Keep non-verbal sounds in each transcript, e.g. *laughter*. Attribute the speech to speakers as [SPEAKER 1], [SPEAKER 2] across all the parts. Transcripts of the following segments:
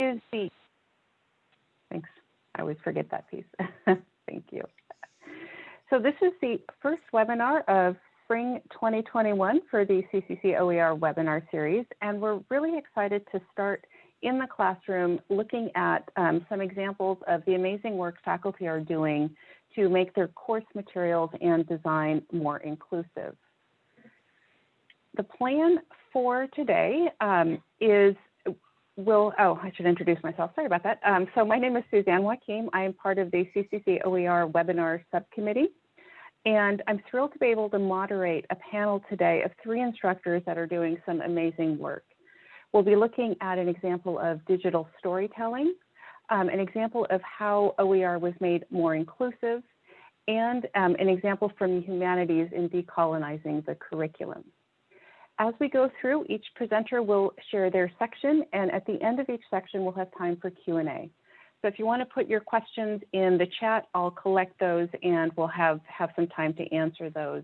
[SPEAKER 1] is the, thanks, I always forget that piece. *laughs* Thank you. So this is the first webinar of spring 2021 for the CCC OER webinar series, and we're really excited to start in the classroom looking at um, some examples of the amazing work faculty are doing to make their course materials and design more inclusive. The plan for today um, is will, oh, I should introduce myself. Sorry about that. Um, so my name is Suzanne Joachim. I am part of the CCC OER webinar subcommittee. And I'm thrilled to be able to moderate a panel today of three instructors that are doing some amazing work. We'll be looking at an example of digital storytelling, um, an example of how OER was made more inclusive, and um, an example from the humanities in decolonizing the curriculum. As we go through, each presenter will share their section, and at the end of each section, we'll have time for Q&A. So if you want to put your questions in the chat, I'll collect those and we'll have, have some time to answer those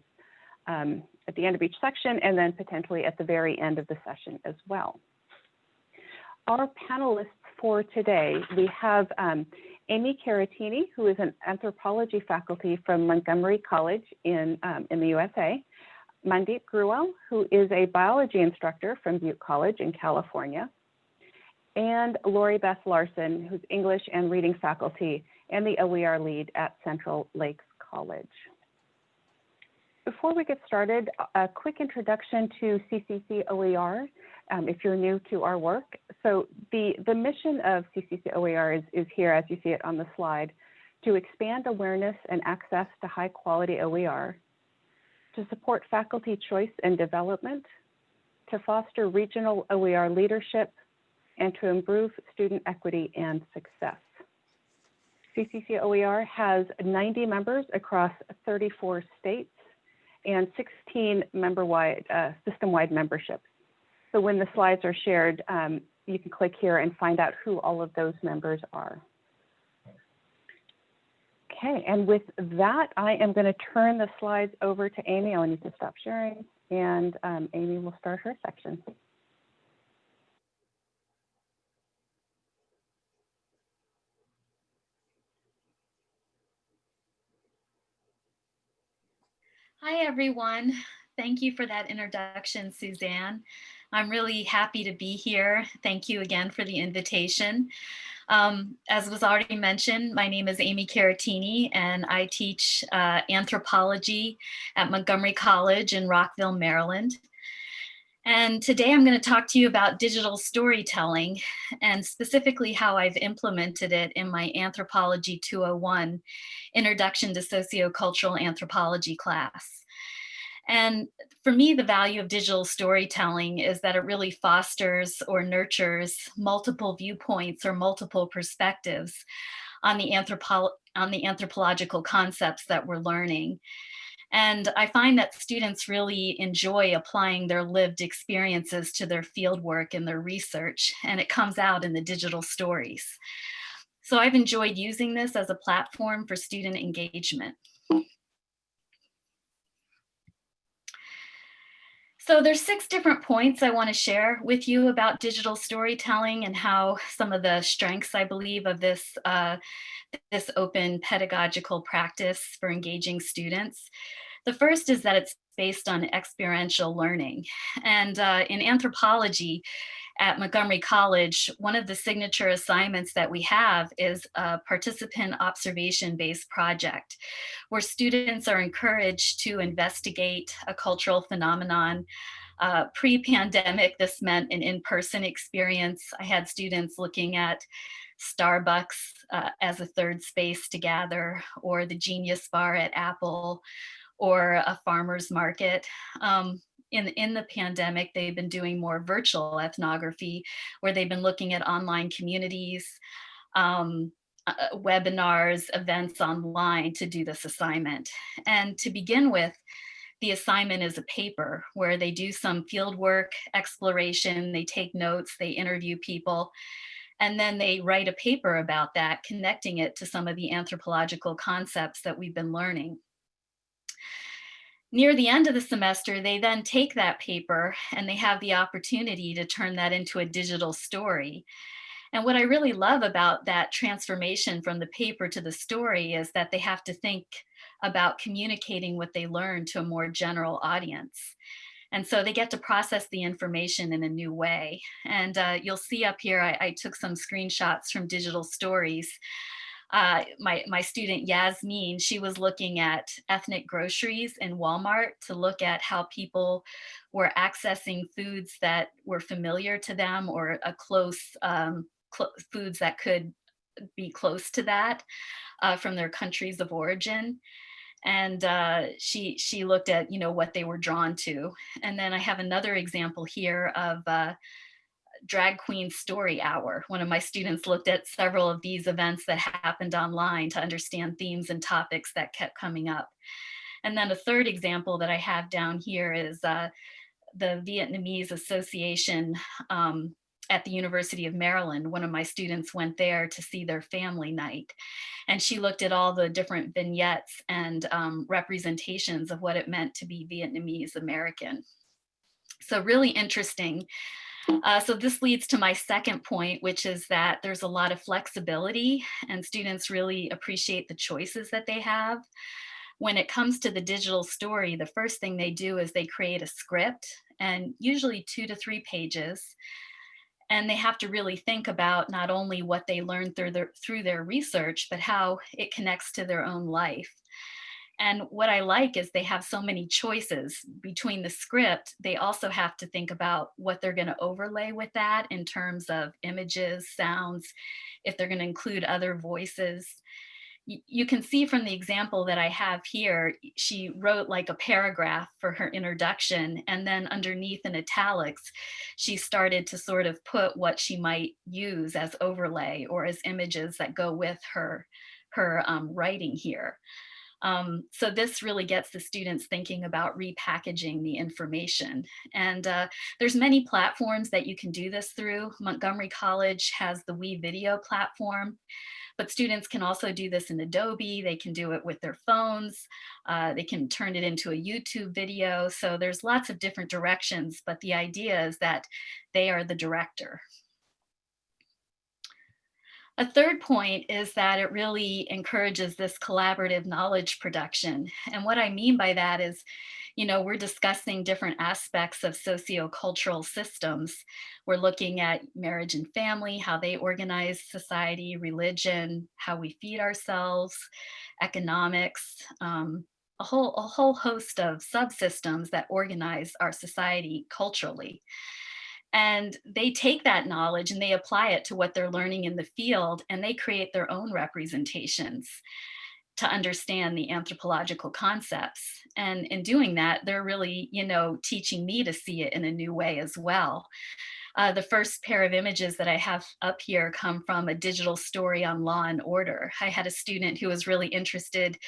[SPEAKER 1] um, at the end of each section and then potentially at the very end of the session as well. Our panelists for today, we have um, Amy Caratini, who is an anthropology faculty from Montgomery College in, um, in the USA. Mandeep Grewal, who is a biology instructor from Butte College in California, and Lori Beth Larson, who's English and reading faculty and the OER lead at Central Lakes College. Before we get started, a quick introduction to CCC OER, um, if you're new to our work. So the, the mission of CCC OER is, is here, as you see it on the slide, to expand awareness and access to high quality OER, to support faculty choice and development, to foster regional OER leadership, and to improve student equity and success. CCC OER has 90 members across 34 states and 16 member-wide, uh, system-wide memberships. So when the slides are shared, um, you can click here and find out who all of those members are. Okay, and with that, I am going to turn the slides over to Amy. I'll need to stop sharing, and um, Amy will start her section.
[SPEAKER 2] Hi, everyone. Thank you for that introduction, Suzanne. I'm really happy to be here. Thank you again for the invitation. Um, as was already mentioned, my name is Amy Caratini and I teach uh, anthropology at Montgomery College in Rockville, Maryland. And today I'm going to talk to you about digital storytelling and specifically how I've implemented it in my Anthropology 201 Introduction to Sociocultural Anthropology class. And for me, the value of digital storytelling is that it really fosters or nurtures multiple viewpoints or multiple perspectives on the, anthropo on the anthropological concepts that we're learning. And I find that students really enjoy applying their lived experiences to their fieldwork and their research, and it comes out in the digital stories. So I've enjoyed using this as a platform for student engagement. So there's six different points I want to share with you about digital storytelling and how some of the strengths I believe of this, uh, this open pedagogical practice for engaging students. The first is that it's based on experiential learning. And uh, in anthropology, at Montgomery College, one of the signature assignments that we have is a participant observation-based project where students are encouraged to investigate a cultural phenomenon. Uh, Pre-pandemic, this meant an in-person experience. I had students looking at Starbucks uh, as a third space to gather, or the Genius Bar at Apple, or a farmer's market. Um, in, in the pandemic, they've been doing more virtual ethnography where they've been looking at online communities, um, uh, uh, webinars, events online to do this assignment. And to begin with, the assignment is a paper where they do some field work, exploration, they take notes, they interview people, and then they write a paper about that, connecting it to some of the anthropological concepts that we've been learning. Near the end of the semester, they then take that paper and they have the opportunity to turn that into a digital story. And what I really love about that transformation from the paper to the story is that they have to think about communicating what they learned to a more general audience. And so they get to process the information in a new way. And uh, you'll see up here, I, I, took some screenshots from digital stories. Uh, my, my student Yasmin, she was looking at ethnic groceries in Walmart to look at how people were accessing foods that were familiar to them or a close um, cl foods that could be close to that uh, from their countries of origin. And uh, she she looked at you know what they were drawn to. And then I have another example here of uh, drag queen story hour one of my students looked at several of these events that happened online to understand themes and topics that kept coming up and then a third example that I have down here is uh, the Vietnamese Association um, at the University of Maryland, one of my students went there to see their family night. And she looked at all the different vignettes and um, representations of what it meant to be Vietnamese American. So really interesting. Uh, so this leads to my second point, which is that there's a lot of flexibility and students really appreciate the choices that they have. When it comes to the digital story, the first thing they do is they create a script and usually two to three pages and they have to really think about not only what they learned through their, through their research, but how it connects to their own life. And what I like is they have so many choices between the script. They also have to think about what they're going to overlay with that in terms of images, sounds, if they're going to include other voices you can see from the example that I have here, she wrote like a paragraph for her introduction and then underneath in italics, she started to sort of put what she might use as overlay or as images that go with her, her um, writing here. Um, so this really gets the students thinking about repackaging the information. And uh, there's many platforms that you can do this through. Montgomery College has the WeVideo platform. But students can also do this in Adobe. They can do it with their phones. Uh, they can turn it into a YouTube video. So there's lots of different directions, but the idea is that they are the director. A third point is that it really encourages this collaborative knowledge production. And what I mean by that is you know, we're discussing different aspects of sociocultural systems. We're looking at marriage and family, how they organize society, religion, how we feed ourselves, economics, um, a whole, a whole host of subsystems that organize our society culturally. And they take that knowledge and they apply it to what they're learning in the field and they create their own representations to understand the anthropological concepts. And in doing that, they're really, you know, teaching me to see it in a new way as well. Uh, the first pair of images that I have up here come from a digital story on law and order. I had a student who was really interested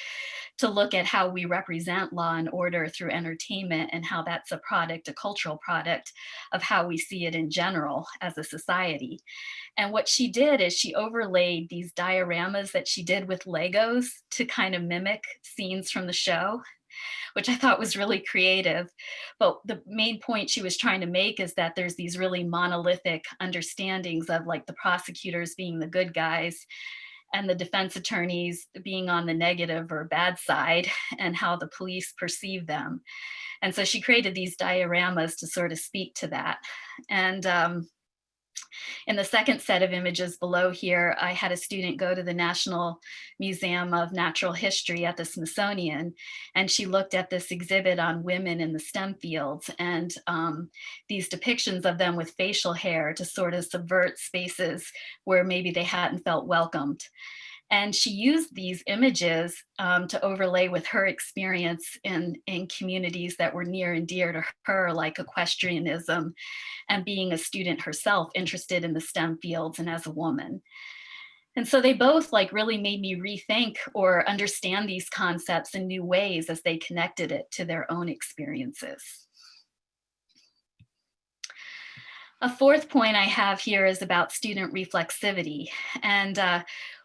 [SPEAKER 2] to look at how we represent law and order through entertainment and how that's a product, a cultural product of how we see it in general as a society. And what she did is she overlaid these dioramas that she did with Legos to kind of mimic scenes from the show which I thought was really creative. But the main point she was trying to make is that there's these really monolithic understandings of like the prosecutors being the good guys and the defense attorneys being on the negative or bad side *laughs* and how the police perceive them. And so she created these dioramas to sort of speak to that. And um, in the second set of images below here, I had a student go to the National Museum of Natural History at the Smithsonian, and she looked at this exhibit on women in the STEM fields and um, these depictions of them with facial hair to sort of subvert spaces where maybe they hadn't felt welcomed. And she used these images um, to overlay with her experience in, in communities that were near and dear to her, like equestrianism and being a student herself interested in the STEM fields and as a woman. And so they both like really made me rethink or understand these concepts in new ways as they connected it to their own experiences. A fourth point I have here is about student reflexivity. And uh,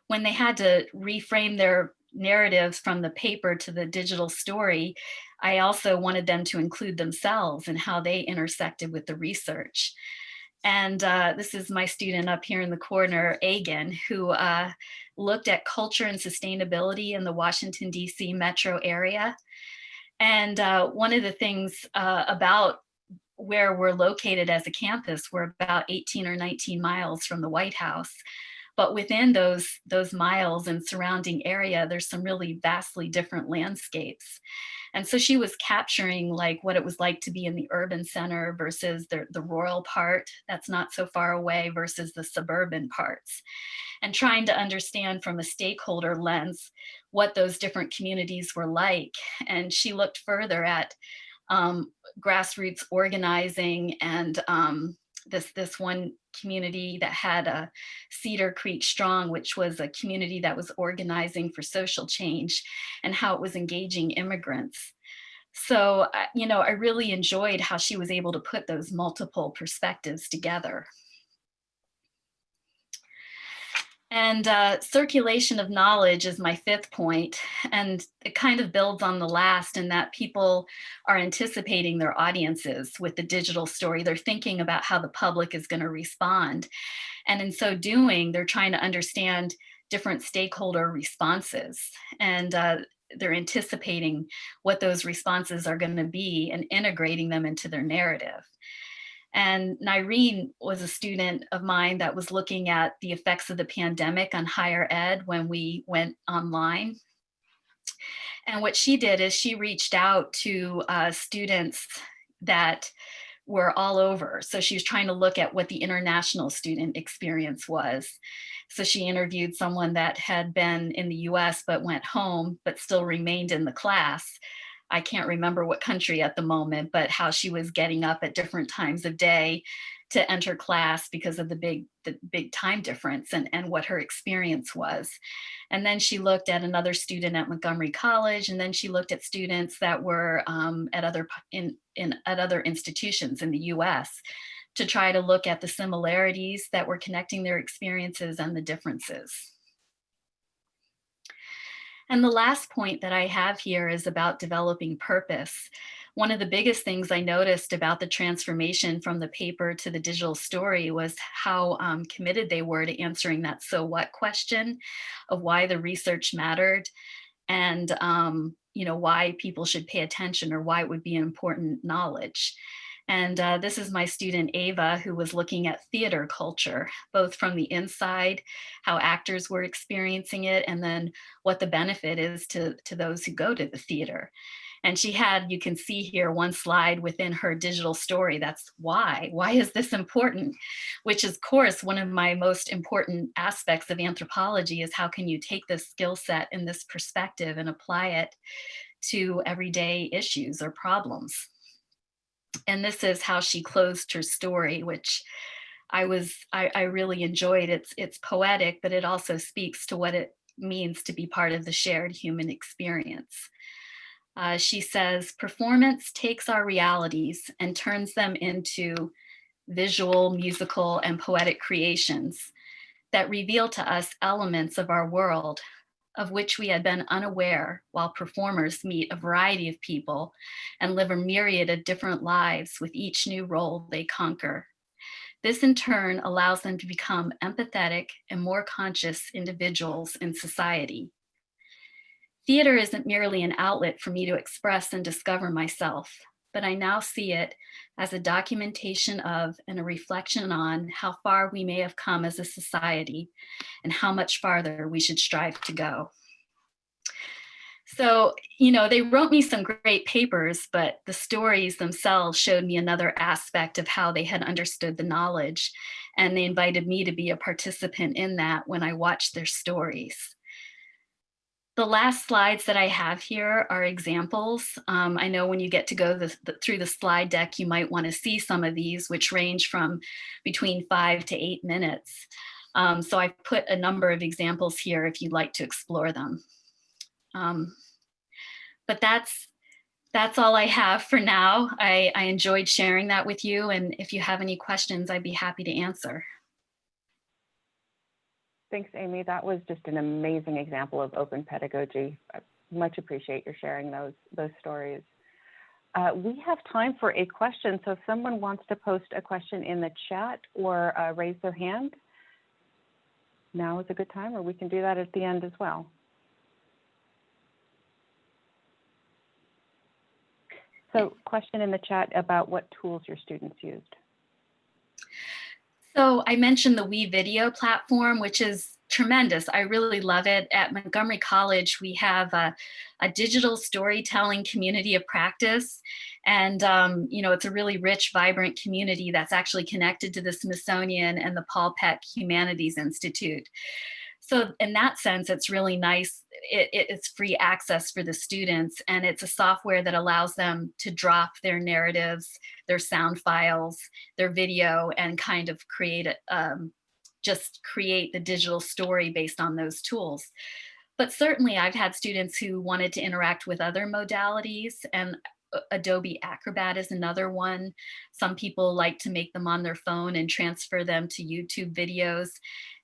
[SPEAKER 2] when they had to reframe their narratives from the paper to the digital story, I also wanted them to include themselves and how they intersected with the research. And uh, this is my student up here in the corner, Agan, who uh, looked at culture and sustainability in the Washington, DC metro area. And uh, one of the things uh, about where we're located as a campus, we're about 18 or 19 miles from the White House. But within those, those miles and surrounding area, there's some really vastly different landscapes. And so she was capturing like what it was like to be in the urban center versus the, the rural part that's not so far away versus the suburban parts. And trying to understand from a stakeholder lens what those different communities were like. And she looked further at um, grassroots organizing and um, this this one community that had a Cedar Creek Strong, which was a community that was organizing for social change and how it was engaging immigrants. So, uh, you know, I really enjoyed how she was able to put those multiple perspectives together. And uh, circulation of knowledge is my fifth point, and it kind of builds on the last in that people are anticipating their audiences with the digital story. They're thinking about how the public is going to respond. And in so doing, they're trying to understand different stakeholder responses. And uh, they're anticipating what those responses are going to be and integrating them into their narrative. And Nyreen was a student of mine that was looking at the effects of the pandemic on higher ed when we went online. And what she did is she reached out to uh, students that were all over. So she was trying to look at what the international student experience was. So she interviewed someone that had been in the US but went home but still remained in the class I can't remember what country at the moment, but how she was getting up at different times of day to enter class because of the big the big time difference and, and what her experience was. And then she looked at another student at Montgomery College, and then she looked at students that were um, at other in, in at other institutions in the US to try to look at the similarities that were connecting their experiences and the differences. And the last point that I have here is about developing purpose. One of the biggest things I noticed about the transformation from the paper to the digital story was how um, committed they were to answering that so what question of why the research mattered and um, you know why people should pay attention or why it would be important knowledge. And uh, this is my student Ava, who was looking at theater culture, both from the inside, how actors were experiencing it, and then what the benefit is to, to those who go to the theater. And she had, you can see here, one slide within her digital story. That's why. Why is this important? Which is, of course, one of my most important aspects of anthropology is how can you take this skill set and this perspective and apply it to everyday issues or problems and this is how she closed her story, which I was I, I really enjoyed. It's it's poetic, but it also speaks to what it means to be part of the shared human experience. Uh, she says, performance takes our realities and turns them into visual, musical, and poetic creations that reveal to us elements of our world of which we had been unaware while performers meet a variety of people and live a myriad of different lives with each new role they conquer. This in turn allows them to become empathetic and more conscious individuals in society. Theater isn't merely an outlet for me to express and discover myself but I now see it as a documentation of and a reflection on how far we may have come as a society and how much farther we should strive to go. So, you know, they wrote me some great papers, but the stories themselves showed me another aspect of how they had understood the knowledge. And they invited me to be a participant in that when I watched their stories. The last slides that I have here are examples. Um, I know when you get to go the, the, through the slide deck, you might want to see some of these, which range from between five to eight minutes. Um, so I've put a number of examples here if you'd like to explore them. Um, but that's that's all I have for now. I, I enjoyed sharing that with you. And if you have any questions, I'd be happy to answer.
[SPEAKER 1] Thanks, Amy. That was just an amazing example of open pedagogy. I much appreciate your sharing those, those stories. Uh, we have time for a question, so if someone wants to post a question in the chat or uh, raise their hand, now is a good time, or we can do that at the end as well. So question in the chat about what tools your students used.
[SPEAKER 2] So I mentioned the WeVideo platform, which is tremendous. I really love it. At Montgomery College, we have a, a digital storytelling community of practice. And, um, you know, it's a really rich, vibrant community that's actually connected to the Smithsonian and the Paul Peck Humanities Institute. So in that sense, it's really nice. It, it, it's free access for the students and it's a software that allows them to drop their narratives, their sound files, their video and kind of create um, just create the digital story based on those tools. But certainly I've had students who wanted to interact with other modalities and Adobe Acrobat is another one. Some people like to make them on their phone and transfer them to YouTube videos.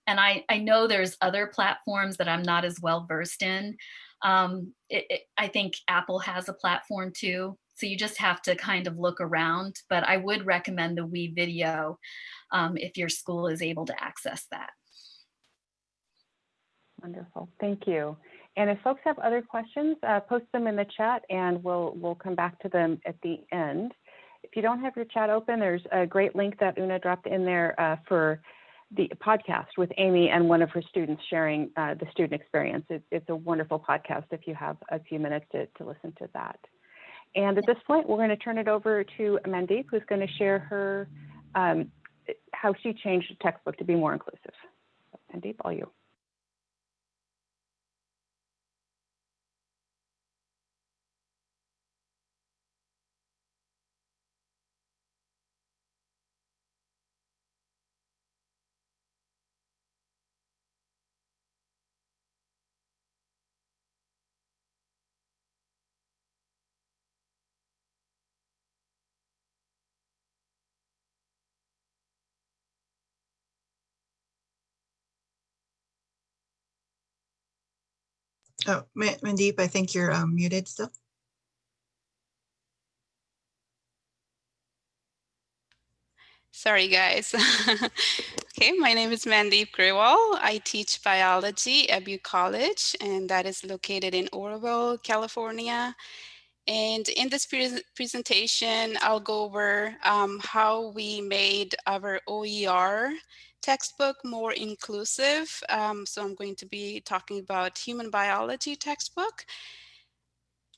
[SPEAKER 2] And I, I know there's other platforms that I'm not as well versed in. Um, it, it, I think Apple has a platform too. So you just have to kind of look around, but I would recommend the WeVideo um, if your school is able to access that.
[SPEAKER 1] Wonderful, thank you. And if folks have other questions, uh, post them in the chat and we'll, we'll come back to them at the end. If you don't have your chat open, there's a great link that Una dropped in there uh, for the podcast with Amy and one of her students sharing uh, the student experience. It, it's a wonderful podcast if you have a few minutes to, to listen to that. And at this point, we're going to turn it over to Mandeep, who's going to share her um, how she changed the textbook to be more inclusive. Mandeep, all you.
[SPEAKER 3] Oh, Mandeep, I think you're um, muted still.
[SPEAKER 4] Sorry, guys. *laughs* okay, my name is Mandeep Grewal. I teach biology at Butte College, and that is located in Oroville, California. And in this pre presentation, I'll go over um, how we made our OER textbook more inclusive. Um, so I'm going to be talking about human biology textbook.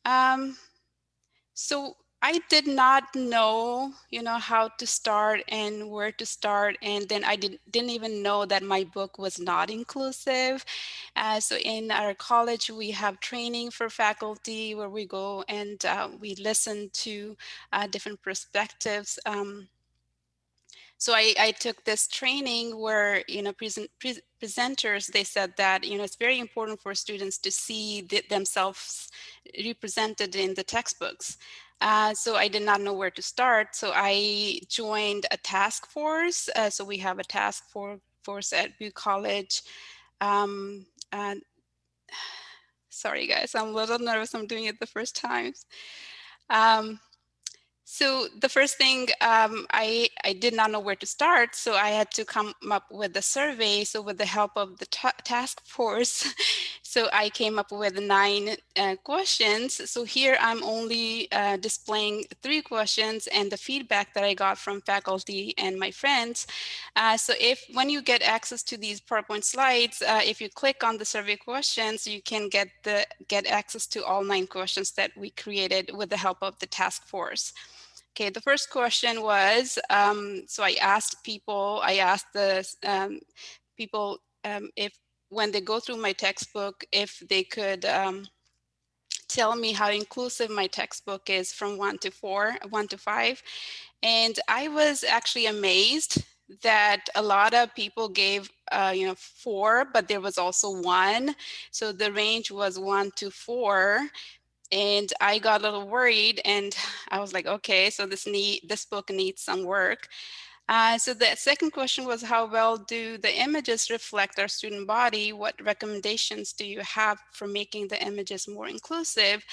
[SPEAKER 4] Um, so I did not know, you know, how to start and where to start. And then I did, didn't even know that my book was not inclusive. Uh, so in our college, we have training for faculty where we go and uh, we listen to uh, different perspectives. Um, so I, I took this training where, you know, present, pre presenters, they said that, you know, it's very important for students to see the, themselves represented in the textbooks. Uh, so I did not know where to start. So I joined a task force. Uh, so we have a task for, force at Butte College. Um, and *sighs* sorry guys, I'm a little nervous. I'm doing it the first time. Um, so the first thing um, I, I did not know where to start, so I had to come up with a survey. So with the help of the task force, *laughs* so I came up with nine uh, questions. So here I'm only uh, displaying three questions and the feedback that I got from faculty and my friends. Uh, so if when you get access to these PowerPoint slides, uh, if you click on the survey questions, you can get the get access to all nine questions that we created with the help of the task force. Okay, the first question was, um, so I asked people, I asked the um, people um, if when they go through my textbook, if they could um, tell me how inclusive my textbook is from one to four, one to five. And I was actually amazed that a lot of people gave uh, you know four but there was also one so the range was one to four and I got a little worried and *sighs* I was like, okay, so this need this book needs some work. Uh, so the second question was how well do the images reflect our student body? What recommendations do you have for making the images more inclusive?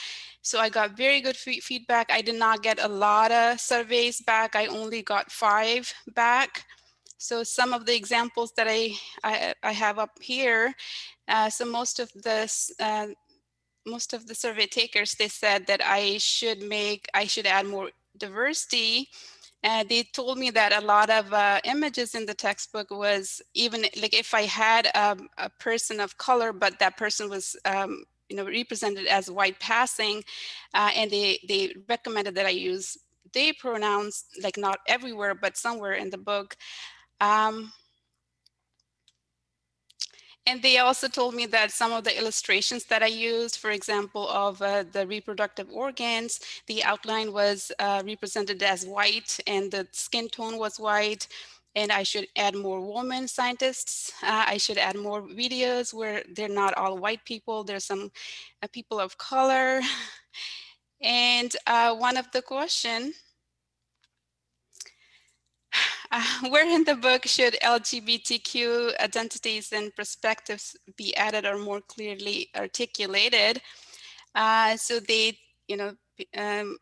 [SPEAKER 4] So I got very good feedback. I did not get a lot of surveys back. I only got five back. So some of the examples that I, I, I have up here, uh, so most of this, uh, most of the survey takers, they said that I should make, I should add more diversity and they told me that a lot of uh, images in the textbook was even like if I had a, a person of color, but that person was um, you know represented as white passing, uh, and they they recommended that I use they pronouns like not everywhere, but somewhere in the book. Um, and they also told me that some of the illustrations that I used, for example, of uh, the reproductive organs, the outline was uh, represented as white and the skin tone was white. And I should add more women scientists. Uh, I should add more videos where they're not all white people. There's some uh, people of color. *laughs* And uh, one of the question *laughs* where in the book should LGBTQ identities and perspectives be added or more clearly articulated? Uh, so they, you know, um,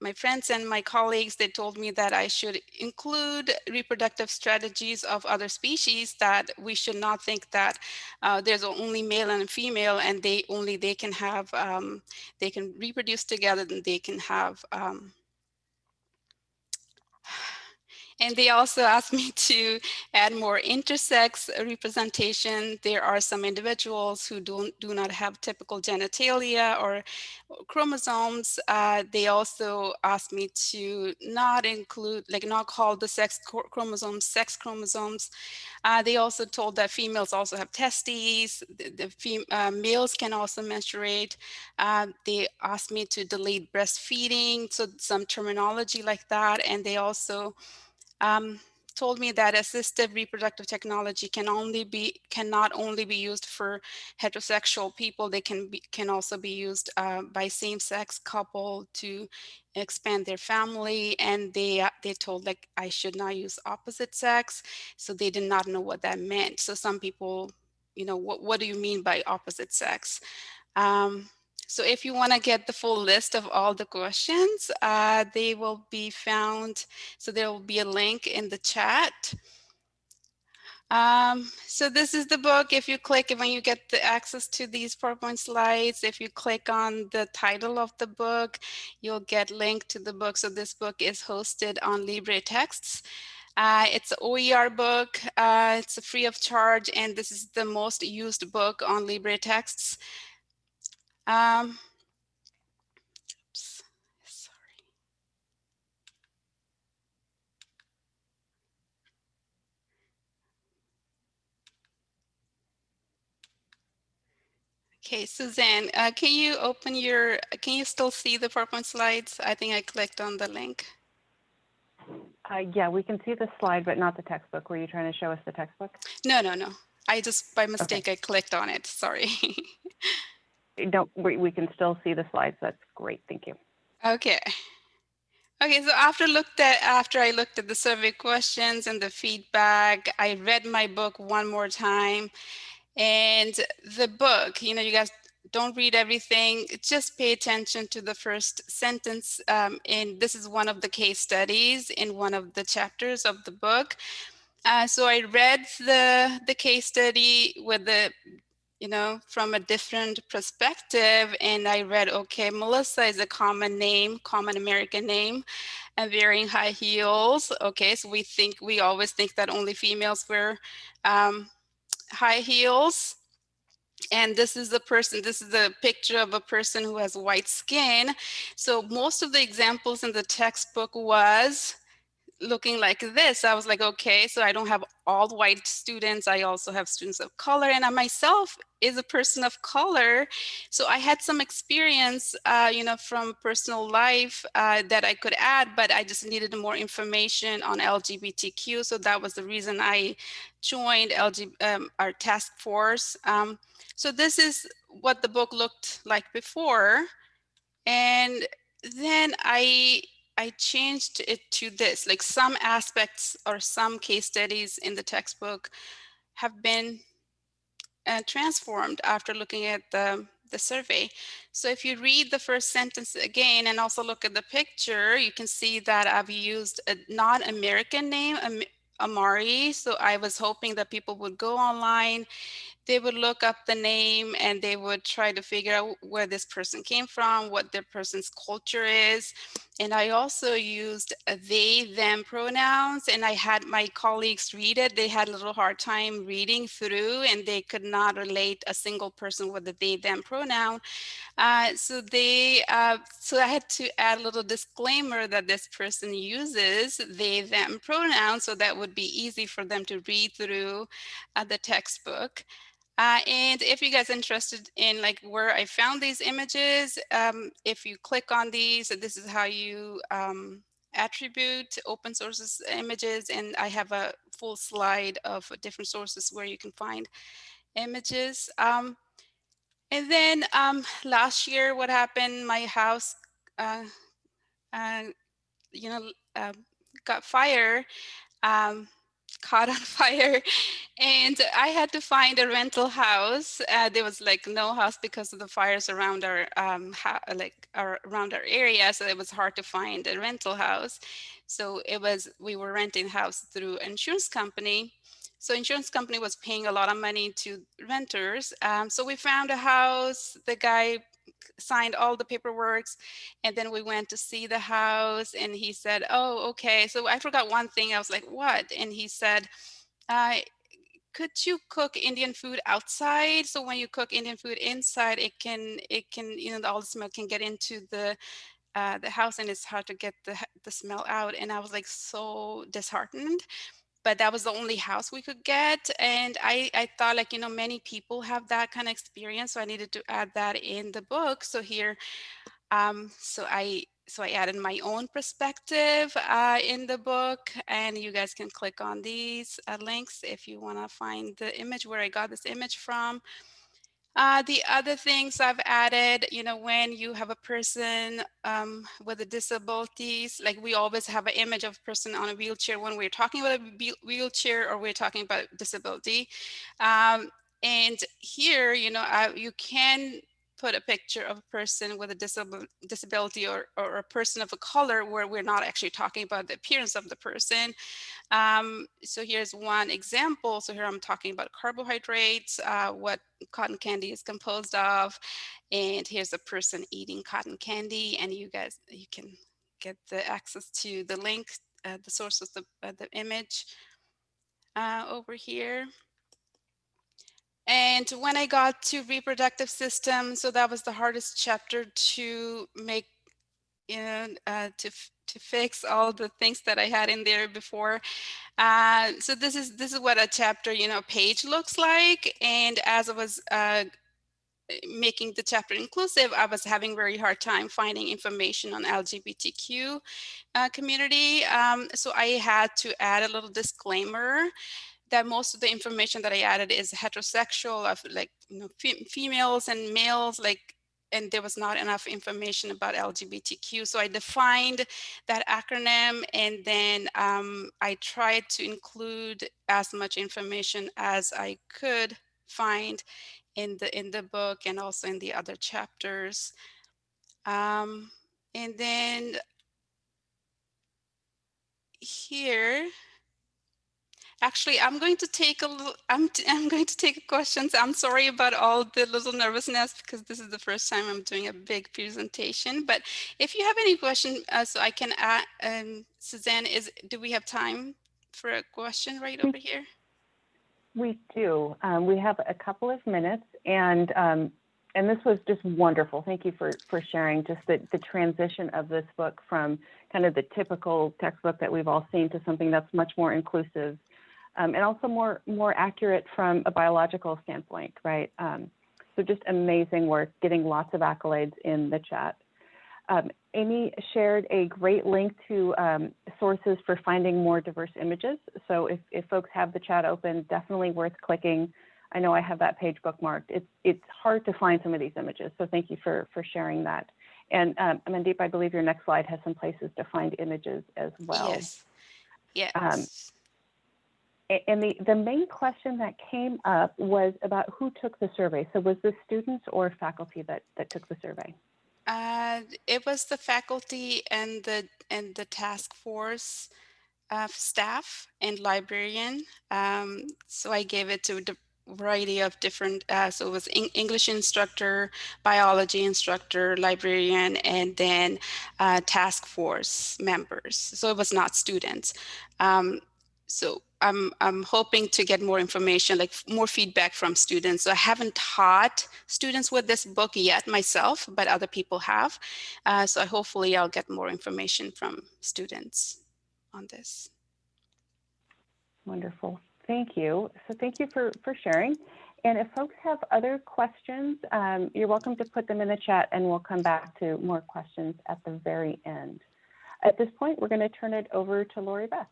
[SPEAKER 4] my friends and my colleagues, they told me that I should include reproductive strategies of other species that we should not think that uh, there's only male and female and they only they can have, um, they can reproduce together and they can have um, and they also *laughs* asked me to add more intersex representation. There are some individuals who don't, do not have typical genitalia or chromosomes. Uh, they also asked me to not include, like not call the sex chromosomes sex chromosomes. Uh, they also told that females also have testes. The, the uh, males can also menstruate. Uh, they asked me to delete breastfeeding, so some terminology like that. And they also um, told me that assistive reproductive technology can only be can not only be used for heterosexual people they can be can also be used uh, by same-sex couple to expand their family and they uh, they told like I should not use opposite sex. So they did not know what that meant. So some people you know what what do you mean by opposite sex? Um, so if you want to get the full list of all the questions, uh, they will be found. So there will be a link in the chat. Um, so this is the book. If you click, when you get the access to these PowerPoint slides, if you click on the title of the book, you'll get linked to the book. So this book is hosted on LibreTexts. Uh, it's an OER book. Uh, it's free of charge, and this is the most used book on LibreTexts. Um, oops, sorry. Okay, Suzanne, uh, can you open your, can you still see the PowerPoint slides? I think I clicked on the link.
[SPEAKER 1] Uh, yeah, we can see the slide, but not the textbook. Were you trying to show us the textbook?
[SPEAKER 4] No, no, no. I just, by mistake, okay. I clicked on it. Sorry. *laughs*
[SPEAKER 1] don't, we, we can still see the slides. That's great. Thank you.
[SPEAKER 4] Okay. Okay, so after looked at after I looked at the survey questions and the feedback, I read my book one more time. And the book, you know, you guys don't read everything, just pay attention to the first sentence. Um, and this is one of the case studies in one of the chapters of the book. Uh, so I read the, the case study with the you know, from a different perspective. And I read, okay, Melissa is a common name, common American name, and wearing high heels. Okay, so we think, we always think that only females wear um, high heels. And this is the person, this is the picture of a person who has white skin. So most of the examples in the textbook was looking like this, I was like, okay, so I don't have all white students. I also have students of color and I myself is a person of color. So I had some experience, uh, you know, from personal life uh, that I could add, but I just needed more information on LGBTQ. So that was the reason I joined LG, um, our task force. Um, so this is what the book looked like before. And then I I changed it to this, like some aspects or some case studies in the textbook have been uh, transformed after looking at the, the survey. So if you read the first sentence again and also look at the picture, you can see that I've used a non-American name, Am- Amari. So I was hoping that people would go online they would look up the name and they would try to figure out where this person came from, what their person's culture is. And I also used they, them pronouns, and I had my colleagues read it. They had a little hard time reading through and they could not relate a single person with the they, them pronoun. Uh, so they, uh, so I had to add a little disclaimer that this person uses they, them pronouns, so that would be easy for them to read through uh, the textbook. Uh, and if you guys interested in like where I found these images, um, if you click on these, this is how you um, attribute open sources images. And I have a full slide of different sources where you can find images. Um, and then um, last year, what happened, my house, uh, uh, you know, uh, got fire. Caught on *laughs* fire and I had to find a rental house. Uh, there was like no house because of the fires around our um, like our, around our area. So it was hard to find a rental house. So it was, we were renting house through insurance company. So insurance company was paying a lot of money to renters. Um, so we found a house, the guy signed all the paperwork and then we went to see the house and he said oh okay. So i forgot one thing i was like what? And he said uh, could you cook indian food outside? So when you cook indian food inside it can it can you know all the smell can get into the uh, the house and it's hard to get the, the smell out. And i was like so disheartened but that was the only house we could get. And I, I thought like, you know, many people have that kind of experience. So I needed to add that in the book. So here, um, so I, so I added my own perspective uh, in the book and you guys can click on these uh, links if you want to find the image where I got this image from. Uh, the other things I've added, you know, when you have a person um, with a disabilities, like we always have an image of a person on a wheelchair when we're talking about a wheelchair or we're talking about disability. Um, and here, you know, uh, you can put a picture of a person with a disab disability or, or a person of a color where we're not actually talking about the appearance of the person. Um, so here's one example. So here I'm talking about carbohydrates, uh, what cotton candy is composed of. And here's a person eating cotton candy and you guys, you can get the access to the link, uh, the source of the, uh, the image uh, over here. And when I got to reproductive system, so that was the hardest chapter to make, you know, uh, to to fix all the things that I had in there before. Uh, so this is this is what a chapter, you know, page looks like. And as I was uh, making the chapter inclusive, I was having very hard time finding information on LGBTQ uh, community. Um, so I had to add a little disclaimer that most of the information that I added is heterosexual of like you know females and males like and there was not enough information about LGBTQ. So I defined that acronym and then um, I tried to include as much information as I could find in the in the book and also in the other chapters. Um, and then here, Actually, I'm going to take a little, I'm, *laughs* I'm going to take questions. I'm sorry about all the little nervousness because this is the first time I'm doing a big presentation. But if you have any question, uh, so I can add, um, Suzanne, is, do we have time for a question right over here?
[SPEAKER 1] We do. Um, we have a couple of minutes and um, and this was just wonderful. Thank you for, for sharing just the, the transition of this book from kind of the typical textbook that we've all seen to something that's much more inclusive um, and also more, more accurate from a biological standpoint, right? Um, so just amazing work, getting lots of accolades in the chat. Um, Amy shared a great link to um, sources for finding more diverse images. So if, if folks have the chat open, definitely worth clicking. I know I have that page bookmarked. It's, it's hard to find some of these images, so thank you for, for sharing that. And um, Mandeep, I believe your next slide has some places to find images as well.
[SPEAKER 4] Yes. Yes.
[SPEAKER 1] And the, the main question that came up was about who took the survey. So was this students or faculty that, that took the survey?
[SPEAKER 4] Uh, it was the faculty and the and the task force uh, staff and librarian. Um, so I gave it to a variety of different. Uh, so it was Eng- English instructor, biology instructor, librarian, and then uh, task force members. So it was not students. Um, so I'm I'm hoping to get more information, like more feedback from students. So I haven't taught students with this book yet myself, but other people have. Uh, so hopefully I'll get more information from students on this.
[SPEAKER 1] Wonderful. Thank you. So thank you for, for sharing. And if folks have other questions, um, you're welcome to put them in the chat and we'll come back to more questions at the very end. At this point, we're going to turn it over to Lori Beth.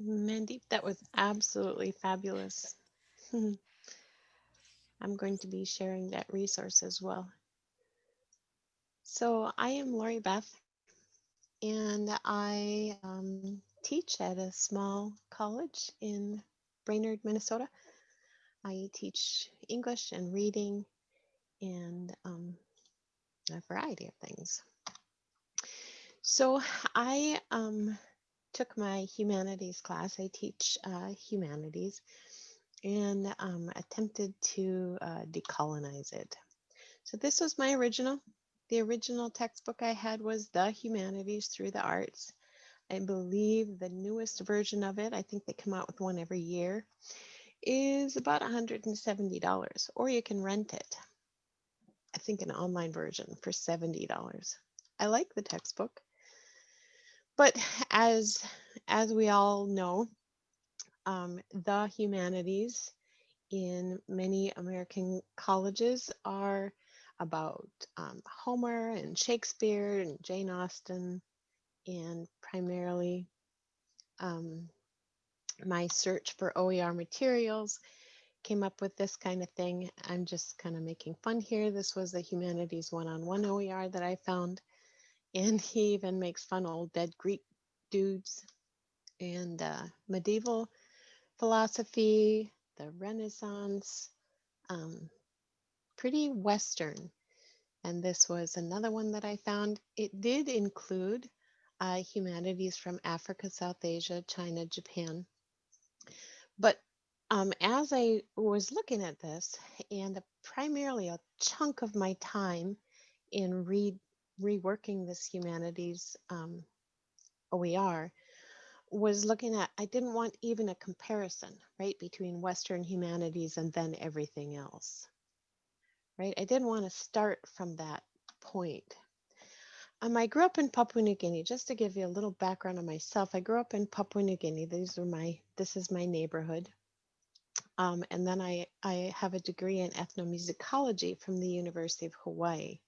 [SPEAKER 5] Mandeep, that was absolutely fabulous. *laughs* I'm going to be sharing that resource as well. So I am Lori Beth, and I um, teach at a small college in Brainerd, Minnesota. I teach English and reading and um, a variety of things. So I um, took my humanities class. I teach uh, humanities and um, attempted to uh, decolonize it. So this was my original. The original textbook I had was The Humanities Through the Arts. I believe the newest version of it, I think they come out with one every year, is about $170, or you can rent it. I think an online version for $70. I like the textbook. But as as we all know, um, the humanities in many American colleges are about um, Homer and Shakespeare and Jane Austen, and primarily um, my search for OER materials came up with this kind of thing. I'm just kind of making fun here. This was the humanities one-on-one OER that I found. And he even makes fun of old dead Greek dudes and uh, medieval philosophy, the Renaissance, um, pretty Western. And this was another one that I found. It did include uh, humanities from Africa, South Asia, China, Japan. But um, as I was looking at this, and primarily a chunk of my time in re reworking this humanities um, OER was looking at, I didn't want even a comparison, right, between Western humanities and then everything else, right? I didn't want to start from that point. Um, I grew up in Papua New Guinea. Just to give you a little background on myself, I grew up in Papua New Guinea. These are my, this is my neighborhood. Um, and then I, I have a degree in ethnomusicology from the University of Hawaii.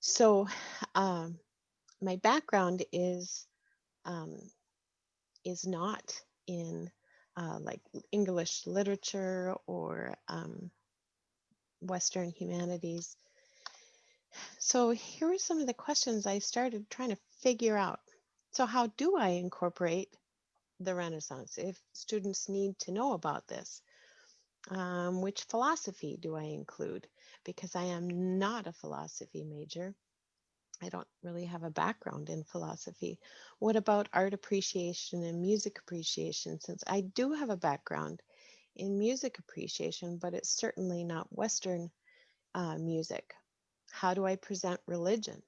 [SPEAKER 5] So um, my background is um, is not in uh, like English literature or um, Western humanities. So here are some of the questions I started trying to figure out. So how do I incorporate the Renaissance if students need to know about this? Um, which philosophy do I include? Because I am not a philosophy major. I don't really have a background in philosophy. What about art appreciation and music appreciation? Since I do have a background in music appreciation, but it's certainly not Western uh, music. How do I present religion?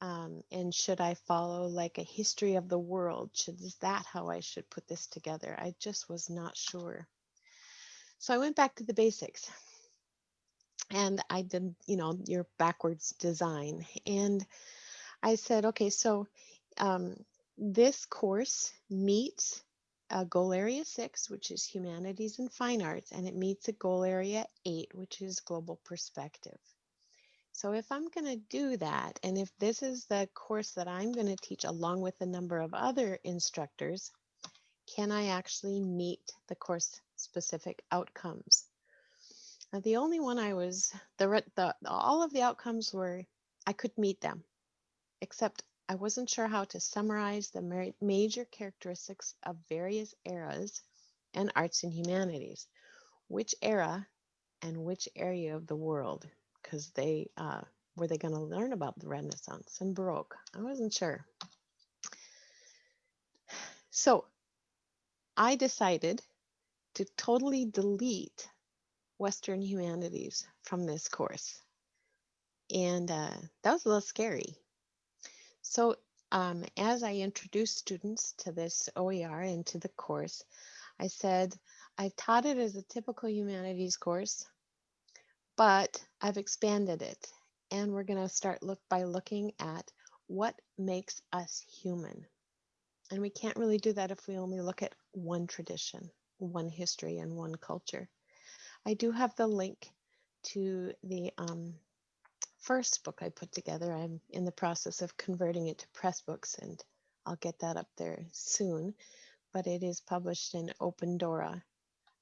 [SPEAKER 5] Um, and should I follow like a history of the world? Should is that how I should put this together? I just was not sure. So I went back to the basics and I did, you know, your backwards design. And I said, okay, so um, this course meets a goal area six, which is humanities and fine arts, and it meets a goal area eight, which is global perspective. So if I'm going to do that, and if this is the course that I'm going to teach along with a number of other instructors, can I actually meet the course specific outcomes? Now, the only one I was the, the all of the outcomes were I could meet them, except I wasn't sure how to summarize the major characteristics of various eras and arts and humanities. Which era and which area of the world? Because they uh, were they going to learn about the Renaissance and Baroque? I wasn't sure. So I decided to totally delete Western humanities from this course. And uh, that was a little scary. So um, as I introduced students to this OER and to the course, I said, I've taught it as a typical humanities course, but I've expanded it. And we're going to start look by looking at what makes us human. And we can't really do that if we only look at one tradition, one history, and one culture. I do have the link to the um, first book I put together. I'm in the process of converting it to Pressbooks, and I'll get that up there soon. But it is published in Open Dora,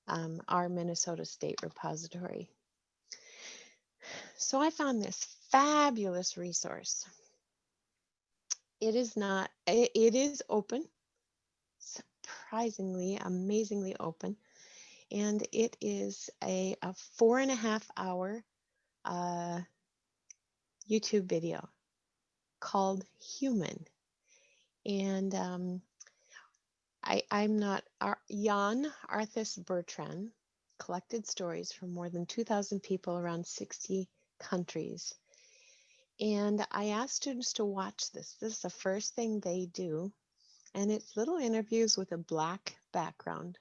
[SPEAKER 5] um, our Minnesota State repository. So I found this fabulous resource. It is not, it, it is open, surprisingly, amazingly open and it is a, a four and a half hour uh, YouTube video called Human. And um, I, I'm not, Ar- Jan Arthus Bertrand collected stories from more than 2,000 people around 60 countries. And I ask students to watch this. This is the first thing they do. And it's little interviews with a black background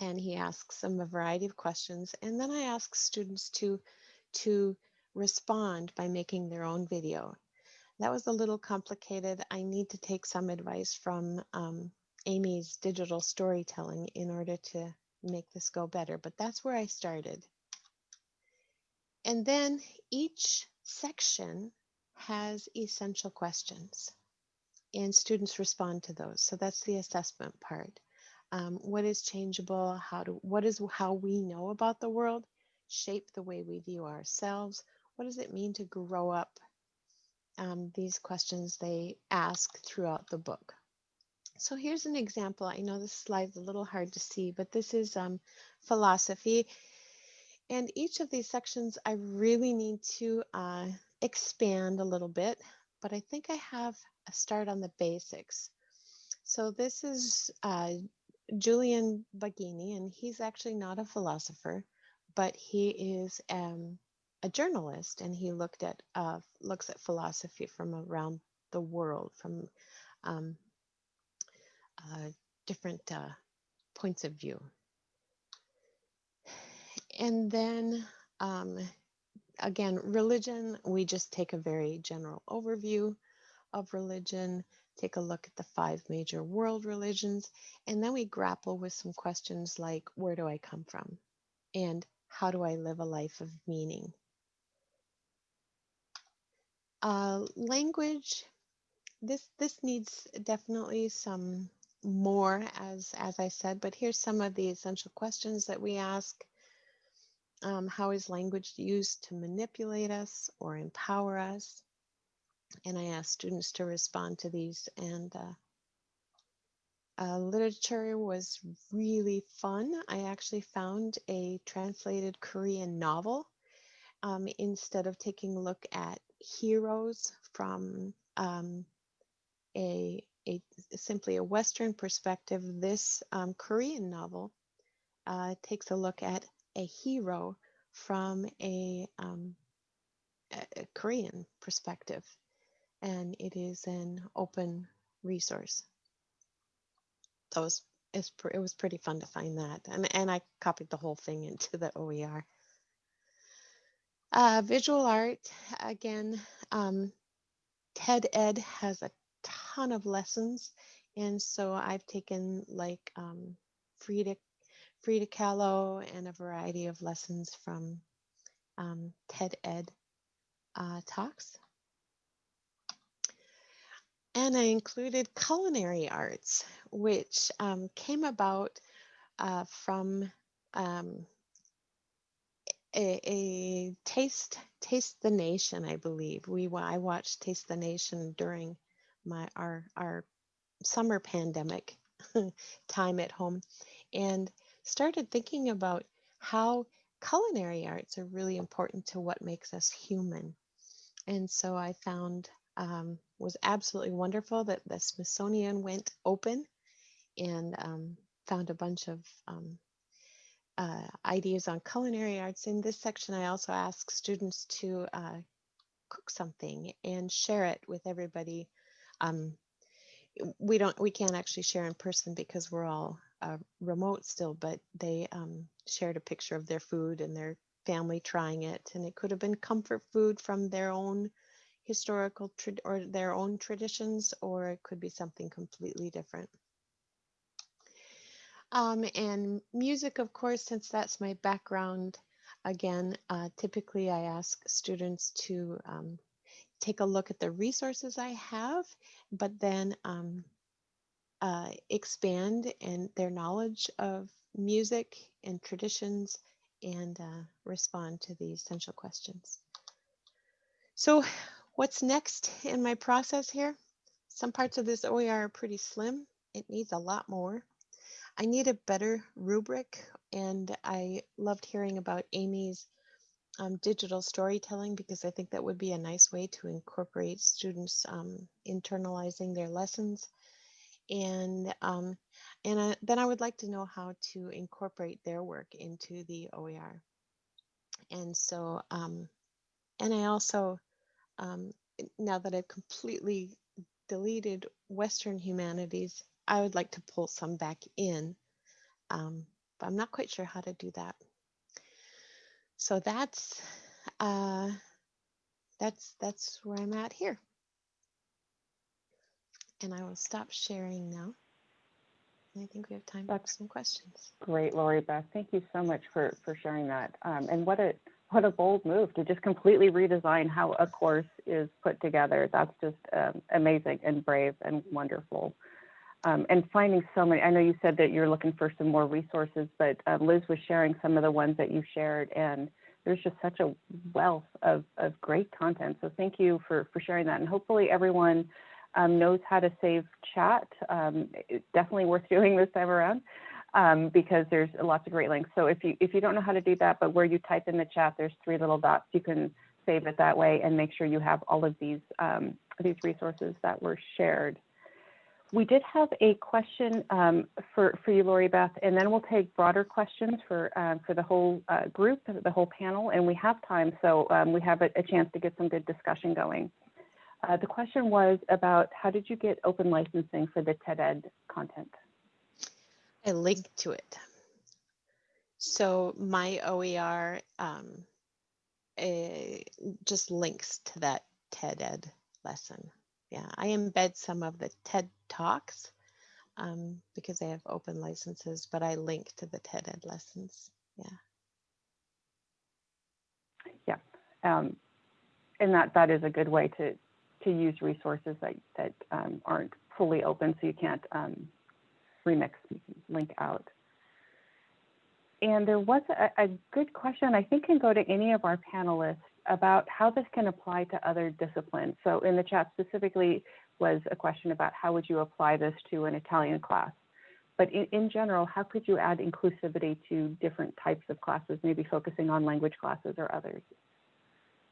[SPEAKER 5] and he asks them a variety of questions. And then I ask students to, to respond by making their own video. That was a little complicated. I need to take some advice from um, Amy's digital storytelling in order to make this go better, but that's where I started. And then each section has essential questions and students respond to those. So that's the assessment part. Um, what is changeable? How do what is how we know about the world shape the way we view ourselves? What does it mean to grow up? Um, these questions they ask throughout the book. So here's an example. I know this slide's a little hard to see but this is um, philosophy and each of these sections i really need to uh, expand a little bit but i think i have a start on the basics so this is uh, Julian Baggini, and he's actually not a philosopher, but he is um, a journalist, and he looked at uh, looks at philosophy from around the world, from um, uh, different uh, points of view. And then um, again, religion, we just take a very general overview of religion take a look at the five major world religions, and then we grapple with some questions like where do I come from? And how do I live a life of meaning? Uh, language, this this needs definitely some more as as I said, but here's some of the essential questions that we ask. Um, how is language used to manipulate us or empower us? and I asked students to respond to these. And uh, uh, literature was really fun. I actually found a translated Korean novel um, instead of taking a look at heroes from um, a, a simply a Western perspective. This um, Korean novel uh, takes a look at a hero from a, um, a Korean perspective and it is an open resource. So it was, it was pretty fun to find that. And, and I copied the whole thing into the OER. Uh, visual art, again, um, TED Ed has a ton of lessons. And so I've taken like um, Frida, Frida Kahlo and a variety of lessons from um, TED Ed uh, talks. And I included culinary arts, which um, came about uh, from um, a, a taste taste the nation i believe we i watched taste the nation during my our our summer pandemic *laughs* time at home and started thinking about how culinary arts are really important to what makes us human and so i found um, was absolutely wonderful that the smithsonian went open and um, found a bunch of um, uh, ideas on culinary arts. In this section, I also ask students to uh, cook something and share it with everybody. Um, we don't, we can't actually share in person because we're all uh, remote still, but they um, shared a picture of their food and their family trying it, and it could have been comfort food from their own historical or their own traditions, or it could be something completely different. Um, and music, of course, since that's my background, again, uh, typically I ask students to um, take a look at the resources I have, but then um, uh, expand and their knowledge of music and traditions and uh, respond to the essential questions. So what's next in my process here? Some parts of this OER are pretty slim. It needs a lot more. I need a better rubric, and I loved hearing about Amy's um, digital storytelling because I think that would be a nice way to incorporate students um, internalizing their lessons. And um, and I, then I would like to know how to incorporate their work into the OER. And so, um, and I also, um, now that I've completely deleted Western humanities, I would like to pull some back in, um, but I'm not quite sure how to do that. So that's uh, that's that's where I'm at here, and I will stop sharing now. I think we have time for some questions.
[SPEAKER 1] Great, Lori Beth. Thank you so much for, for sharing that. Um, and what a what a bold move to just completely redesign how a course is put together. That's just um, amazing and brave and wonderful. Um, and finding so many, I know you said that you're looking for some more resources, but uh, Liz was sharing some of the ones that you shared, and there's just such a wealth of, of great content. So thank you for, for sharing that. And hopefully everyone um, knows how to save chat. Um, it's definitely worth *laughs* doing this time around um, because there's lots of great links. So if you if you don't know how to do that, but where you type in the chat, there's three little dots. You can save it that way and make sure you have all of these um, these resources that were shared. We did have a question um, for for you, Lori Beth, and then we'll take broader questions for um, for the whole uh, group, the whole panel, and we have time, so we have a, a chance to get some good discussion going. Uh, the question was about how did you get open licensing for the TED Ed content?
[SPEAKER 5] I link to it. So my OER um, eh, just links to that TED Ed lesson. Yeah, I embed some of the TED Talks um, because they have open licenses, but I link to the TED Ed lessons. Yeah.
[SPEAKER 1] Um, and that that is a good way to to use resources that that um, aren't fully open, so you can't um, remix link out. And there was a, a good question, I think can go to any of our panelists about how this can apply to other disciplines. So in the chat specifically was a question about how would you apply this to an Italian class? But in, in general, how could you add inclusivity to different types of classes, maybe focusing on language classes or others?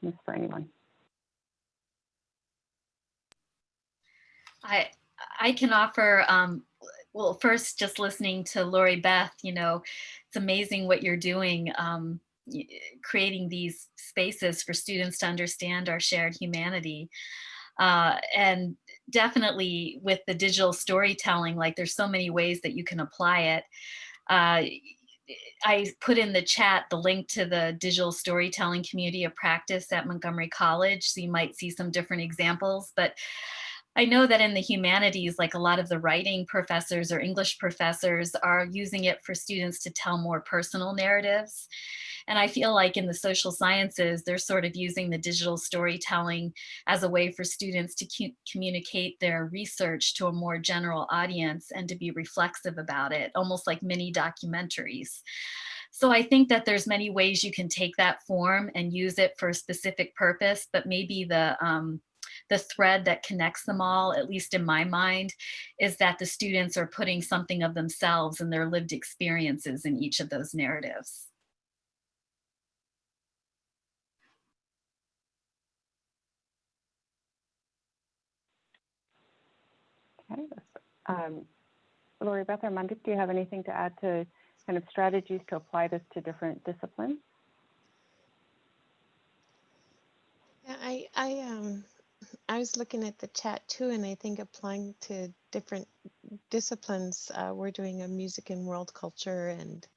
[SPEAKER 1] This for anyone.
[SPEAKER 2] I I can offer um, well first just listening to Lori Beth, you know, it's amazing what you're doing, um, creating these spaces for students to understand our shared humanity. Uh, and definitely with the digital storytelling, like there's so many ways that you can apply it. Uh, I put in the chat the link to the digital storytelling community of practice at Montgomery College. So you might see some different examples, but I know that in the humanities, like a lot of the writing professors or English professors are using it for students to tell more personal narratives. And I feel like in the social sciences, they're sort of using the digital storytelling as a way for students to communicate their research to a more general audience and to be reflexive about it, almost like mini documentaries. So I think that there's many ways you can take that form and use it for a specific purpose, but maybe the um, the thread that connects them all, at least in my mind, is that the students are putting something of themselves and their lived experiences in each of those narratives.
[SPEAKER 1] Okay. Um, Lori Beth or Mandeep, do you have anything to add to kind of strategies to apply this to different disciplines?
[SPEAKER 5] Yeah, I, I, um, I was looking at the chat too, and I think applying to different disciplines, uh, we're doing a music and world culture and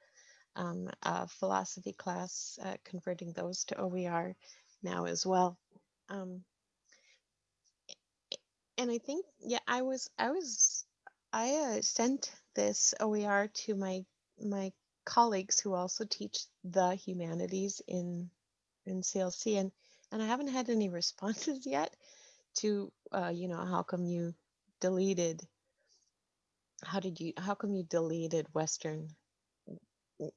[SPEAKER 5] um, a philosophy class, uh, converting those to OER now as well. Um, and I think, yeah, I was, I was, I uh, sent this OER to my my colleagues who also teach the humanities in in CLC, and and I haven't had any *laughs* responses yet to, uh, you know, how come you deleted, how did you, how come you deleted Western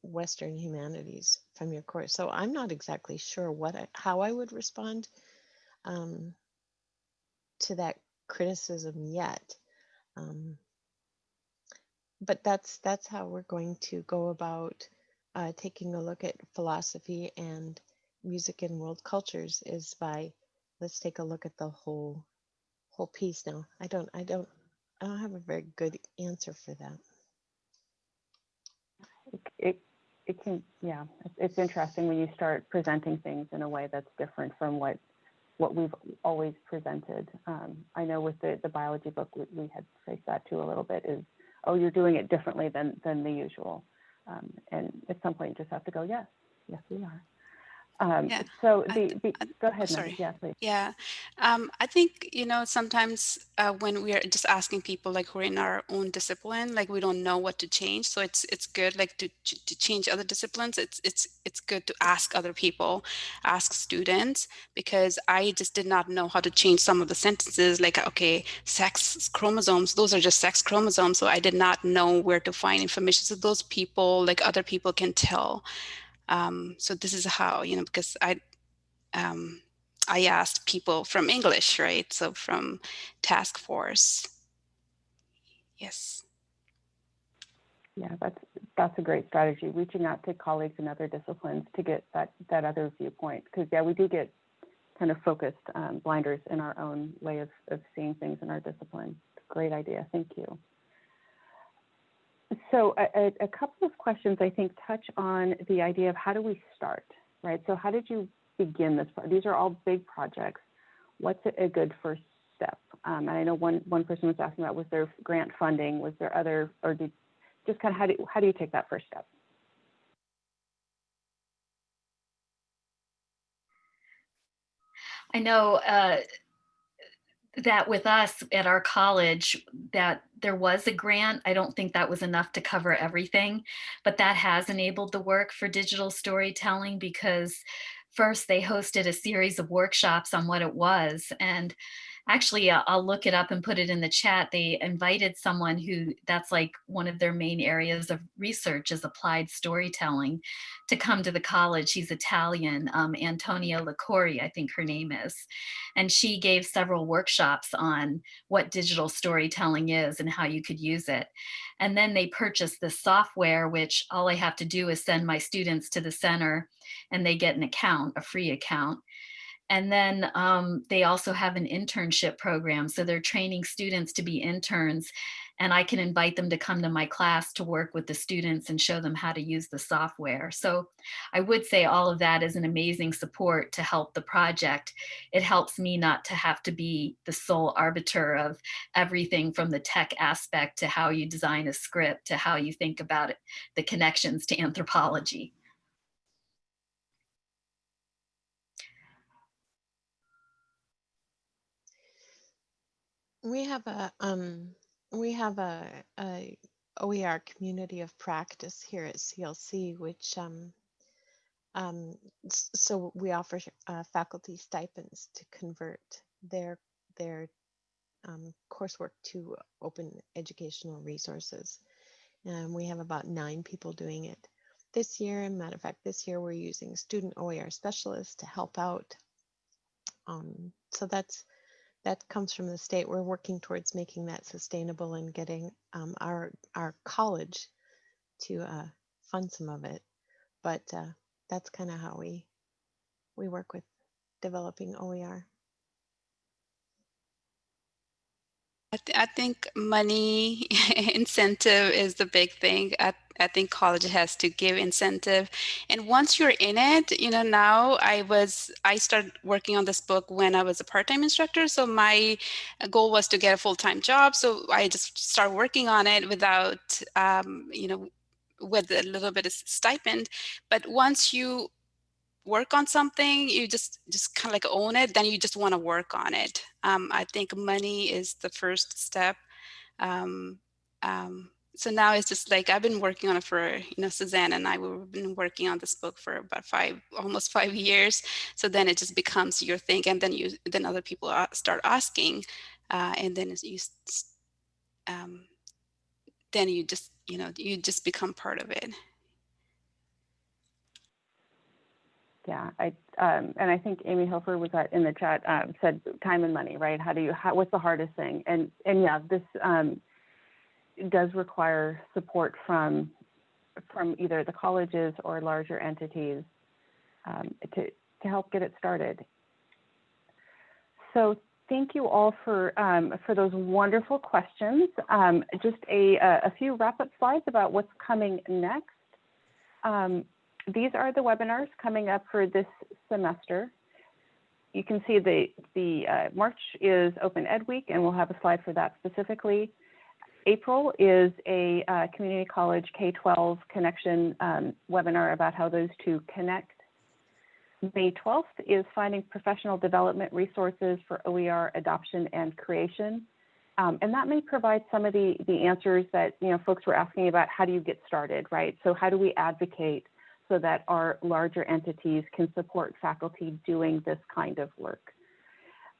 [SPEAKER 5] Western humanities from your course? So I'm not exactly sure what I, how I would respond um, to that criticism yet. Um, but that's that's how we're going to go about uh, taking a look at philosophy and music and world cultures is by let's take a look at the whole whole piece now i don't i don't i don't have a very good answer for that
[SPEAKER 1] It, it, it can, yeah, it's, it's interesting when you start presenting things in a way that's different from what what we've always presented. Um, I know with the, the biology book, we, we had faced that too a little bit is, oh, you're doing it differently than, than the usual. Um, and at some point you just have to go, yes, yes, we are. Um,
[SPEAKER 4] Yeah,
[SPEAKER 1] so the, the
[SPEAKER 4] I-
[SPEAKER 1] go ahead,
[SPEAKER 4] sorry.
[SPEAKER 1] Yeah, please.
[SPEAKER 4] Yeah, um, I think, you know, sometimes uh, when we are just asking people like who are in our own discipline, like we don't know what to change. So it's it's good like to to change other disciplines. It's it's it's good to ask other people, ask students, because I just did not know how to change some of the sentences. Like okay, sex chromosomes, those are just sex chromosomes. So I did not know where to find information. So those people, like other people, can tell. Um, so this is how you know because I um, I asked people from English, right? So from task force. Yes.
[SPEAKER 1] Yeah, that's that's a great strategy. Reaching out to colleagues in other disciplines to get that that other viewpoint, because yeah, we do get kind of focused um, blinders in our own way of, of seeing things in our discipline. Great idea. Thank you. So a, a, couple of questions I think touch on the idea of how do we start, right? So how did you begin this? These are all big projects. What's a, a good first step? Um, and I know one one person was asking about was there grant funding? Was there other or did just kind of how do how do you take that first step?
[SPEAKER 2] I know uh, that with us at our college that there was a grant. I don't think that was enough to cover everything, but that has enabled the work for digital storytelling because first they hosted a series of workshops on what it was and actually uh, I'll look it up and put it in the chat. They invited someone who that's like one of their main areas of research is applied storytelling to come to the college. She's Italian, um, Antonia Liguori, I think her name is. And she gave several workshops on what digital storytelling is and how you could use it. And then they purchased this software, which all I have to do is send my students to the center and they get an account, a free account. And then um, they also have an internship program. So they're training students to be interns. And I can invite them to come to my class to work with the students and show them how to use the software. So I would say all of that is an amazing support to help the project. It helps me not to have to be the sole arbiter of everything from the tech aspect to how you design a script to how you think about it, the connections to anthropology.
[SPEAKER 5] We have a um we have a, a oer community of practice here at clc which um um so we offer uh, faculty stipends to convert their their um, coursework to open educational resources and we have about nine people doing it this year, and matter of fact, this year we're using student OER specialists to help out. Um, so that's that comes from the state. We're working towards making that sustainable and getting um, our our college to uh, fund some of it. But uh, that's kind of how we we work with developing OER.
[SPEAKER 4] I, th- I think money *laughs* incentive is the big thing. I, I think college has to give incentive. And once you're in it, you know, now I was, I started working on this book when I was a part time instructor. So my goal was to get a full time job. So I just started working on it without, um, you know, with a little bit of stipend. But once you work on something you just just kind of like own it then you just want to work on it um, i think money is the first step um, um, so now it's just like i've been working on it for you know suzanne and i we've been working on this book for about five almost five years so then it just becomes your thing and then you then other people start asking uh, and then you um, then you just you know you just become part of it
[SPEAKER 1] Yeah, I, um, and I think Amy Hilfer was that in the chat, um, said time and money, right? How do you, how, what's the hardest thing? And, and yeah, this, um, does require support from, from either the colleges or larger entities, um, to, to help get it started. So thank you all for, um, for those wonderful questions. Um, just a, a few wrap-up slides about what's coming next. Um, these are the webinars coming up for this semester. You can see the, the uh, March is Open Ed Week, and we'll have a slide for that specifically. April is a uh, community college K-12 connection um, webinar about how those two connect. May 12th is finding professional development resources for OER adoption and creation. Um, and that may provide some of the, the answers that you know folks were asking about how do you get started, right? So how do we advocate so that our larger entities can support faculty doing this kind of work?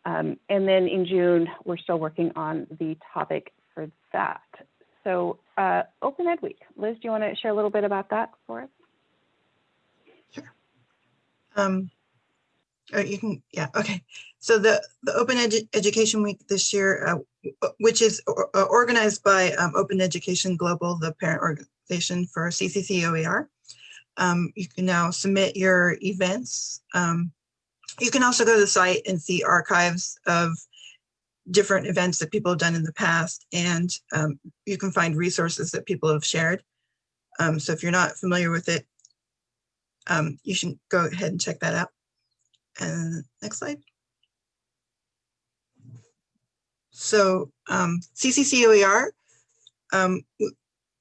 [SPEAKER 1] Um, and then in June, we're still working on the topic for that. So uh, Open Ed Week, Liz, do you want to share a little bit about that for us?
[SPEAKER 3] Um, oh, you can, yeah, okay. So the, the Open Edu- Education Week this year, uh, which is or- uh, organized by um, Open Education Global, the parent organization for CCC OER. Um, you can now submit your events. Um, you can also go to the site and see archives of different events that people have done in the past, and um, you can find resources that people have shared. Um, so if you're not familiar with it, um, you should go ahead and check that out. And next slide. So um, CCC OER, um,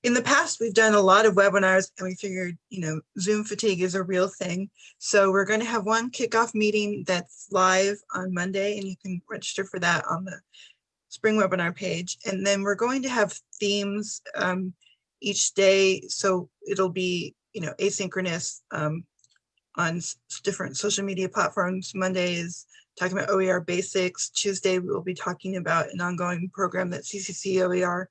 [SPEAKER 3] in the past, we've done a lot of webinars and we figured, you know, Zoom fatigue is a real thing. So we're going to have one kickoff meeting that's live on Monday and you can register for that on the spring webinar page. And then we're going to have themes um, each day. So it'll be, you know, asynchronous um, on different social media platforms. Monday is talking about OER basics. Tuesday, we'll be talking about an ongoing program that CCC OER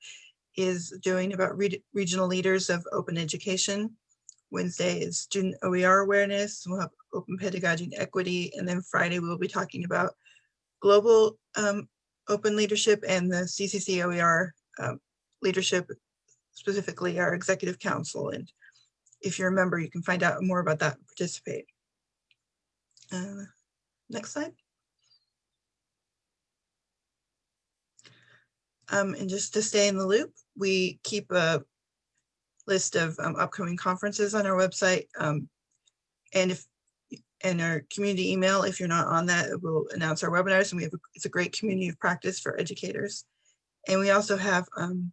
[SPEAKER 3] is doing about re- regional leaders of open education. Wednesday is student OER awareness. We'll have open pedagogy and equity. And then Friday, we'll be talking about global um, open leadership and the CCC OER um, leadership, specifically our executive council. And if you're a member, you can find out more about that and participate. Uh, Next slide. Um, and just to stay in the loop, we keep a list of um, upcoming conferences on our website. Um, and if, and our community email, if you're not on that, it will announce our webinars and we have, a- it's a great community of practice for educators. And we also have um,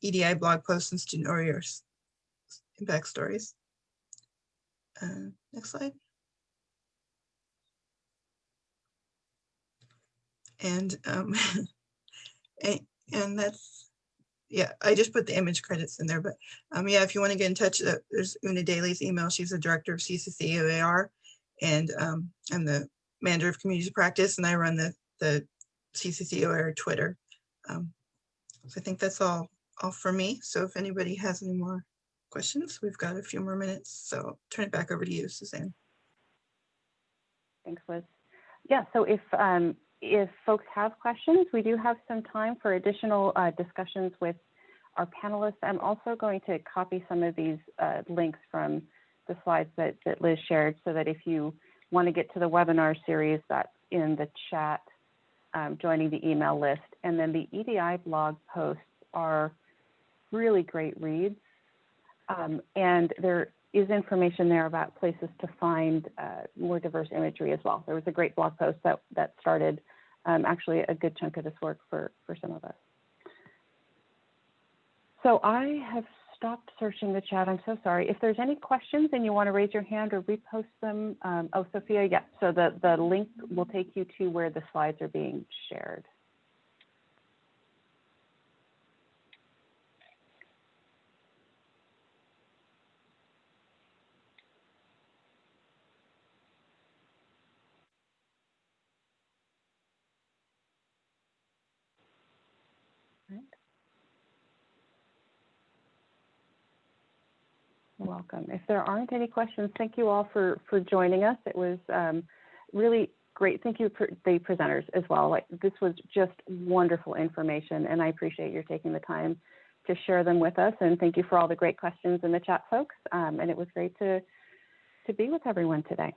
[SPEAKER 3] EDI blog posts and student warriors impact stories. Uh, Next slide. And, um, *laughs* and, and that's, yeah, I just put the image credits in there, but, um, yeah, if you want to get in touch, uh, there's Una Daly's email. She's the director of CCC OER. And, um, I'm the manager of community practice and I run the, the CCC OER Twitter. Um, So I think that's all, all for me. So if anybody has any more questions. We've got a few more minutes, so turn it back over to you, Suzanne.
[SPEAKER 1] Thanks, Liz. Yeah, so if, um, if folks have questions, we do have some time for additional uh, discussions with our panelists. I'm also going to copy some of these uh, links from the slides that, that Liz shared so that if you want to get to the webinar series that's in the chat, um, joining the email list. And then the EDI blog posts are really great reads. Um, and there is information there about places to find uh, more diverse imagery as well. There was a great blog post that, that started um, actually a good chunk of this work for, for some of us. So I have stopped searching the chat. I'm so sorry. If there's any questions and you want to raise your hand or repost them, um, oh, Sophia, yeah. So the, the link will take you to where the slides are being shared. Welcome. If there aren't any questions, thank you all for, for joining us. It was um, really great. Thank you for the presenters as well. Like, this was just wonderful information, and I appreciate your taking the time to share them with us. And thank you for all the great questions in the chat, folks. Um, and it was great to, to be with everyone today.